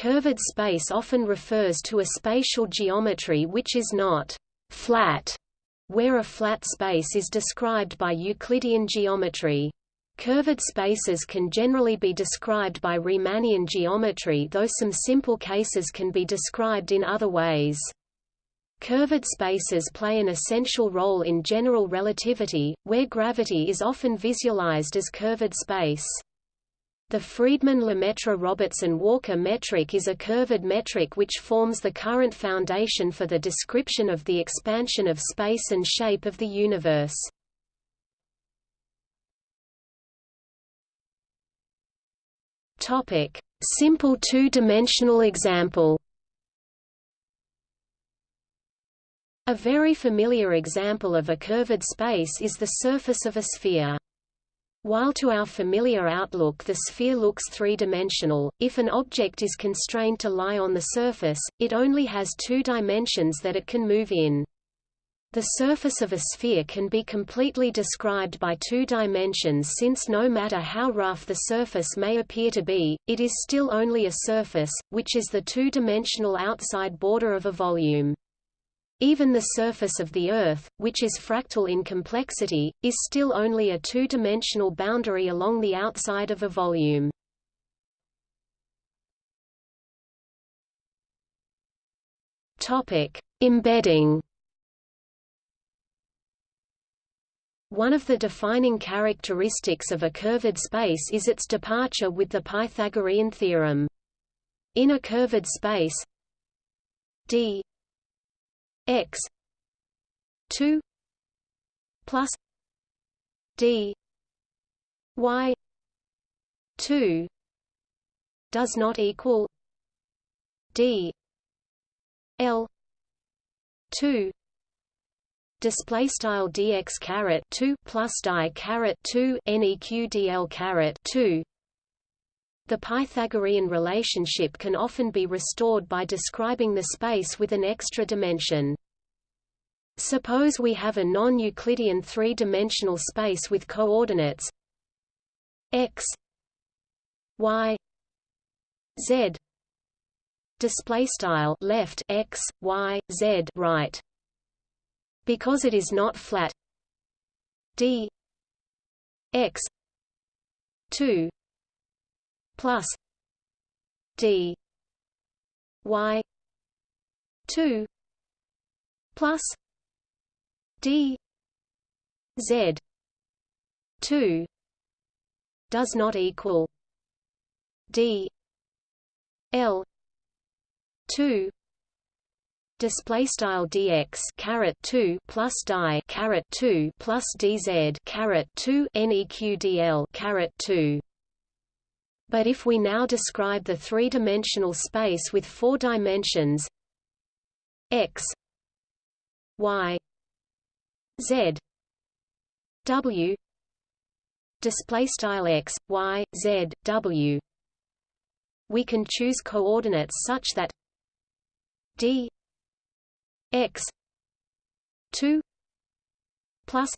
Curved space often refers to a spatial geometry which is not flat, where a flat space is described by Euclidean geometry. Curved spaces can generally be described by Riemannian geometry though some simple cases can be described in other ways. Curved spaces play an essential role in general relativity, where gravity is often visualized as curved space. The Friedmann-Lemaitre-Robertson-Walker metric is a curved metric which forms the current foundation for the description of the expansion of space and shape of the universe. Topic: Simple two-dimensional example. A very familiar example of a curved space is the surface of a sphere. While to our familiar outlook the sphere looks three-dimensional, if an object is constrained to lie on the surface, it only has two dimensions that it can move in. The surface of a sphere can be completely described by two dimensions since no matter how rough the surface may appear to be, it is still only a surface, which is the two-dimensional outside border of a volume. Even the surface of the Earth, which is fractal in complexity, is still only a two-dimensional boundary along the outside of a volume. Topic: Embedding. One of the defining characteristics of a curved space is its departure with the Pythagorean theorem. In a curved space d x 2 plus d y 2 does not equal d l 2 display style dx caret 2 plus die caret 2 neq dl caret 2 the Pythagorean relationship can often be restored by describing the space with an extra dimension. Suppose we have a non-Euclidean three-dimensional space with coordinates x y z. Display style left x y z right. Because it is not flat d x 2 plus d y 2 plus d z 2 does not equal d l 2 display style dx caret 2 plus die caret 2 plus dz caret 2 neq dl caret 2 but if we now describe the three-dimensional space with four dimensions x y z w display style x y z w we can choose coordinates such that d x 2 plus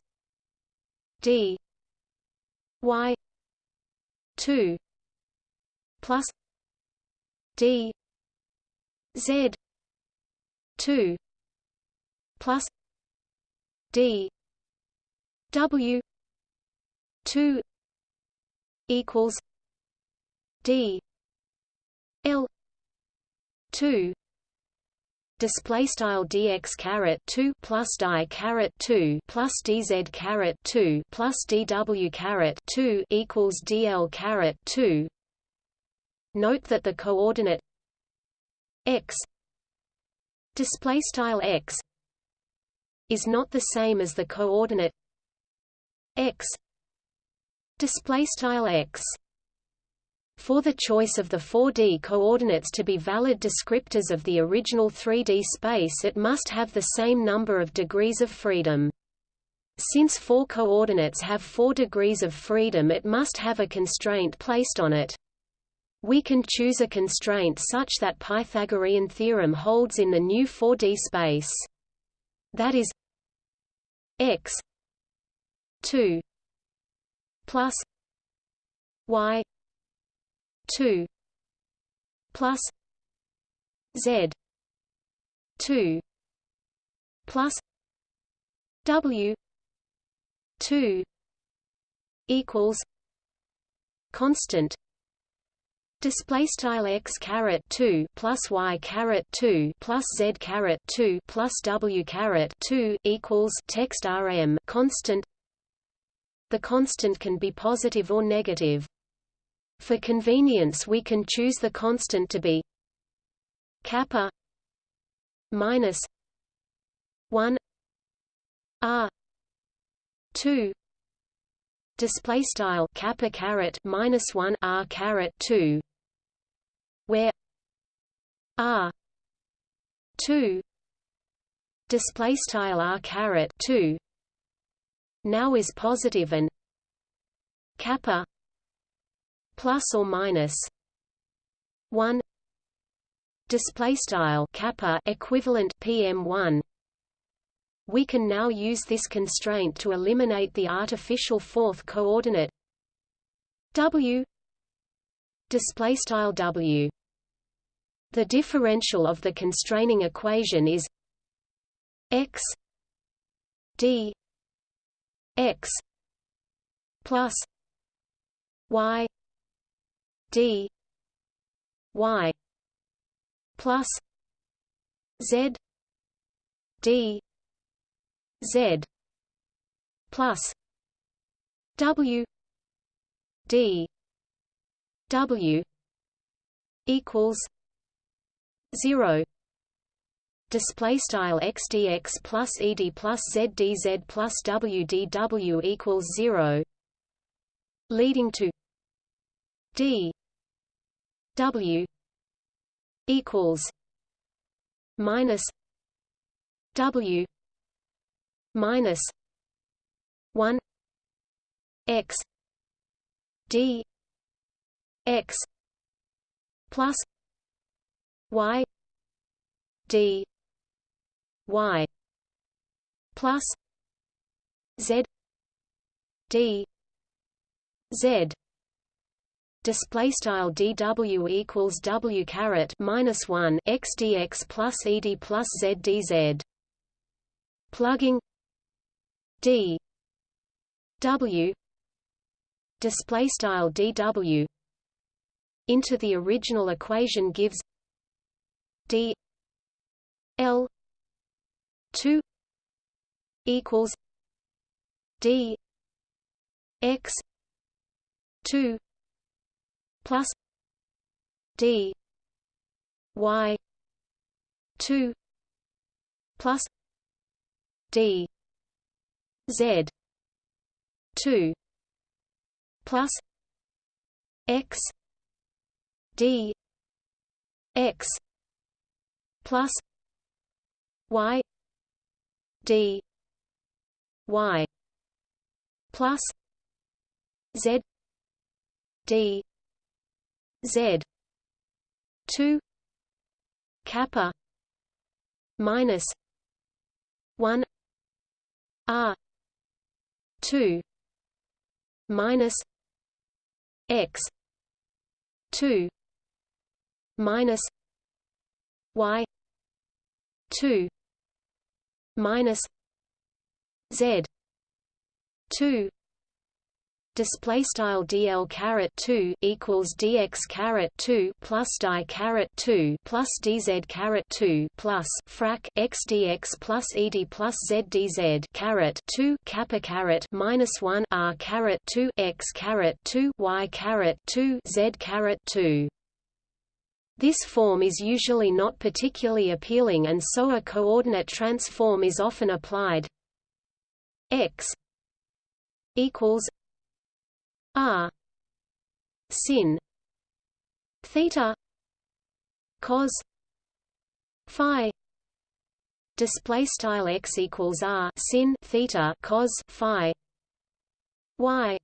d y 2 plus D Z two plus D W two equals D L two display style dx caret 2 plus die caret 2 plus dz caret 2 plus dw caret 2 equals dl caret 2 Note that the coordinate x display style x is not the same as the coordinate x display style x for the choice of the 4D coordinates to be valid descriptors of the original 3D space it must have the same number of degrees of freedom. Since four coordinates have four degrees of freedom it must have a constraint placed on it. We can choose a constraint such that Pythagorean theorem holds in the new 4D space. That is x 2 plus y 2 plus z 2 plus w 2 equals constant display style x caret 2 plus y caret 2 plus z caret 2 plus w caret 2 equals text rm constant. The constant can be positive or negative. For convenience we can choose the constant to be kappa minus 1 r 2 display style kappa caret minus 1 r caret 2 where r 2 display style r caret 2 now is positive and kappa plus or minus 1 display style kappa equivalent pm1 we can now use this constraint to eliminate the artificial fourth coordinate w display style w the differential of the constraining equation is x d x plus y d y plus z d Z plus W D W equals zero. Display style x dx plus ed plus z dz plus w dw equals zero. Leading to d w equals minus w minus 1 x d x plus y d y plus z d z. Display style dw equals w caret minus 1 x dx plus ed plus z dz plugging d w. Display style dw into the original equation gives d l 2 equals d x 2 plus d y 2 plus d Z two plus X D X plus Y D Y plus Z D Z two kappa minus one R 2 minus x 2 minus y 2 minus z 2 display style dl caret 2 equals dx caret 2 plus di caret 2 plus dz caret 2 plus frac x dx plus ed plus z dz caret 2 kappa caret minus 1 r caret 2 x caret 2 y caret 2 z caret 2 this form is usually not particularly appealing and so a coordinate transform is often applied. X equals R sin theta cos phi display style x equals r sin theta cos phi y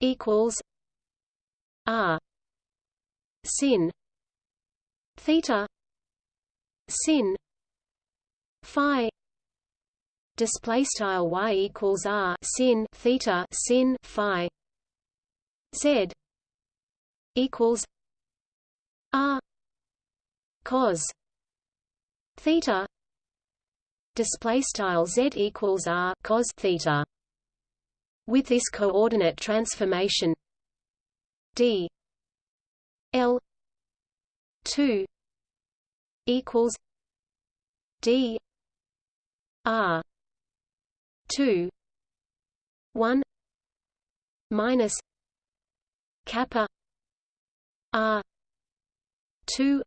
equals r sin theta sin phi display style y equals r sin theta sin phi Z equals R cos theta display style z equals r cos theta with this coordinate transformation d l 2 equals d r 2 1 minus kappa r 2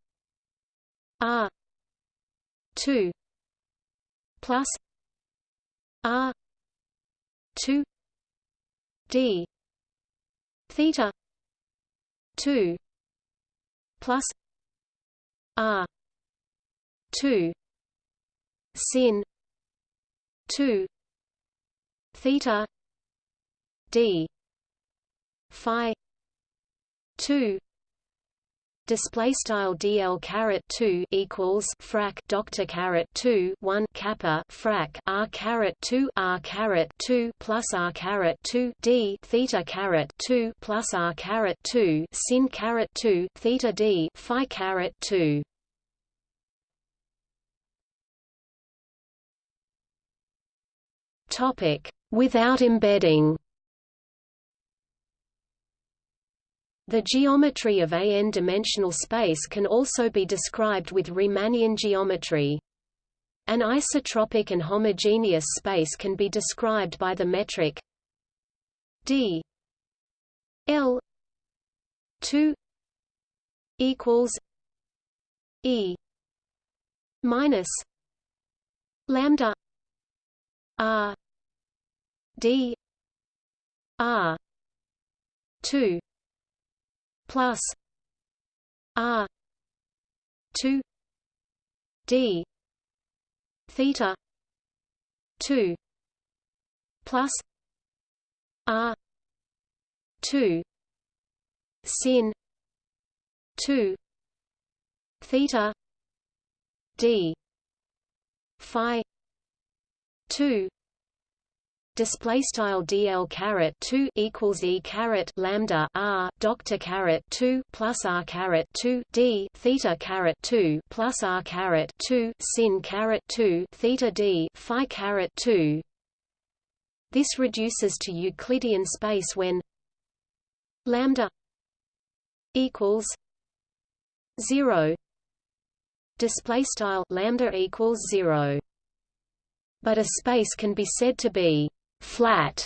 r 2 plus r 2 d theta 2 plus r. 2 sin. 2 theta. D. Phi. 2 display style dl caret 2 equals frac doctor caret 2 1 kappa frac r caret 2 r caret 2 plus r caret 2 d theta caret 2 plus r caret 2 sin caret 2 theta d phi caret 2 topic without embedding The geometry of a n-dimensional space can also be described with Riemannian geometry. An isotropic and homogeneous space can be described by the metric d l 2 equals e minus lambda r d r 2 plus R two D theta two plus R two sin two theta D phi two display style dl caret 2 equals e caret lambda r doctor caret 2 plus r caret 2 d theta caret 2 plus r caret 2 sin caret 2 theta d phi caret 2 this reduces to euclidean space when lambda equals 0 display style lambda equals 0 but a space can be said to be flat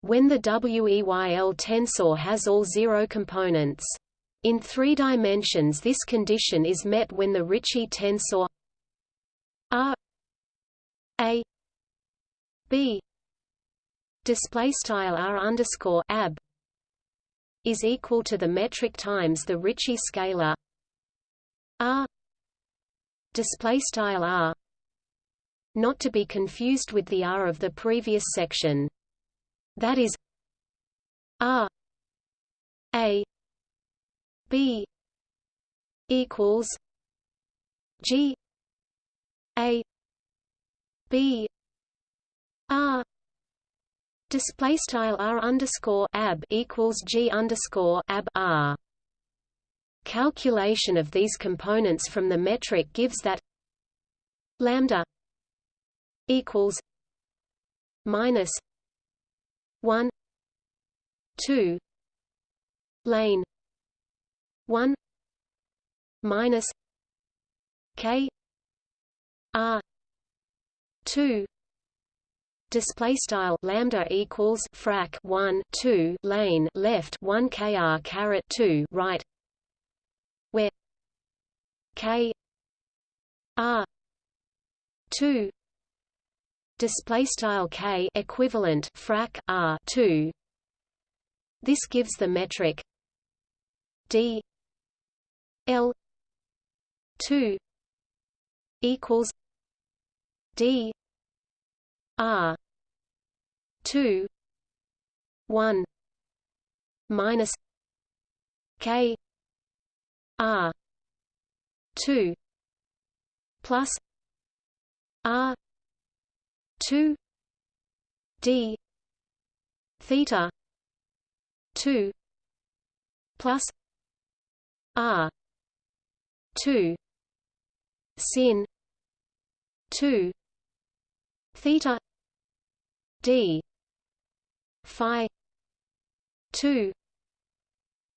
when the WEYL tensor has all zero components. In three dimensions this condition is met when the Ricci tensor R A B display style R underscore ab is equal to the metric times the Ricci scalar R display style R not to be confused with the R of the previous section. That is R A B equals G A B R display style R underscore ab equals G underscore ab R calculation of these components from the metric gives that lambda equals minus one two lane one minus K R two display style lambda equals frac 1 2 lane left 1 kr caret 2 right where k r 2 display style k equivalent frac r 2 this gives the metric d l 2 equals d r 2 1 minus k r 2 plus r 2 d theta 2 plus r 2 sin 2 theta d phi 2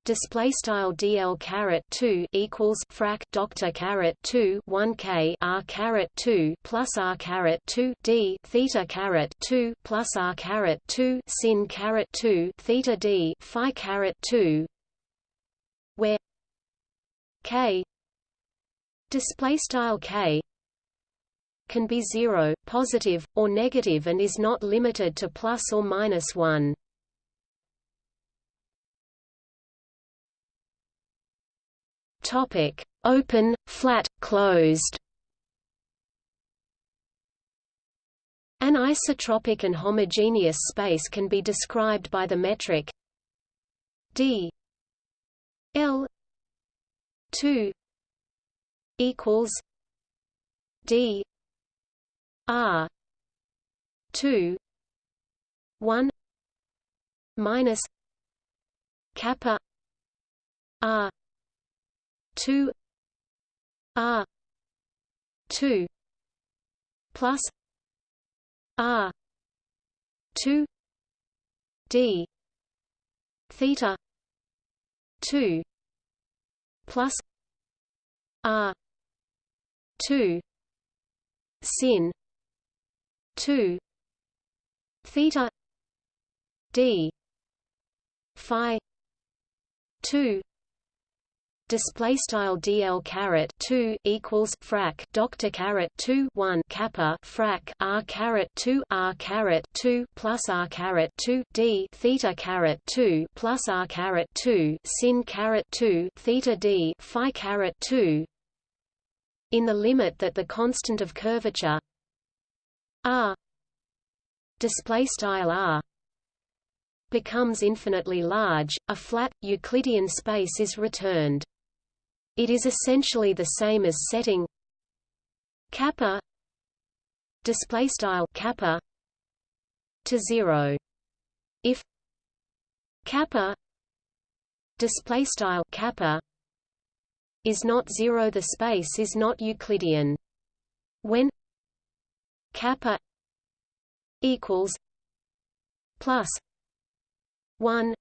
display style dl caret 2 equals frac doctor caret 2 1 k r caret 2 plus r caret 2 d theta caret 2 plus r caret 2 sin caret 2 theta d phi caret 2 where k display style k can be zero, positive, or negative and is not limited to plus or minus 1. Topic: Open, flat, closed. An isotropic and homogeneous space can be described by the metric d l 2 equals d r 2 1 minus kappa r 2 r 2 plus r 2 d theta 2 plus r 2 sin 2 theta d phi 2 display style dl caret 2 equals frac doctor caret 2 1 kappa frac r caret 2 r caret 2 plus r caret 2 d theta caret 2 plus r caret 2 sin caret 2 theta d phi caret 2 in the limit that the constant of curvature r display style r becomes infinitely large, a flat, Euclidean space is returned. It is essentially the same as setting kappa display style kappa to 0 if kappa display style kappa is not 0 the space is not euclidean. When kappa equals plus 1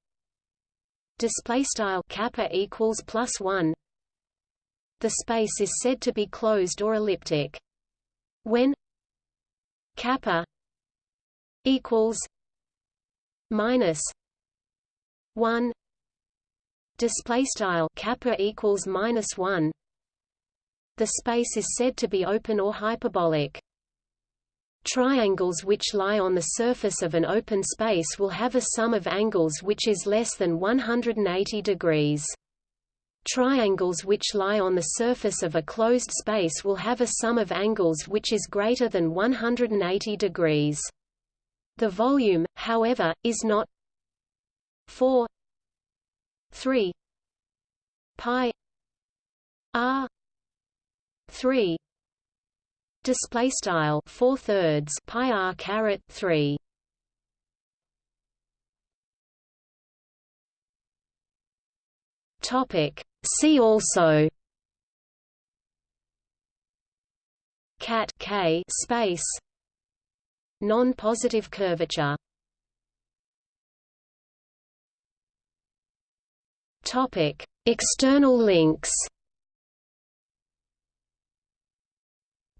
display style kappa equals plus 1 the space is said to be closed or elliptic. When kappa equals minus 1 display style kappa equals minus 1 the space is said to be open or hyperbolic Triangles which lie on the surface of an open space will have a sum of angles which is less than 180 degrees. Triangles which lie on the surface of a closed space will have a sum of angles which is greater than 180 degrees. The volume, however, is not 4 3 pi r 3 display style 4 thirds pi r caret 3 topic See also cat k space non-positive curvature topic external links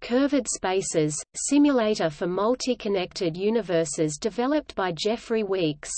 Curved Spaces, simulator for multi-connected universes developed by Jeffrey Weeks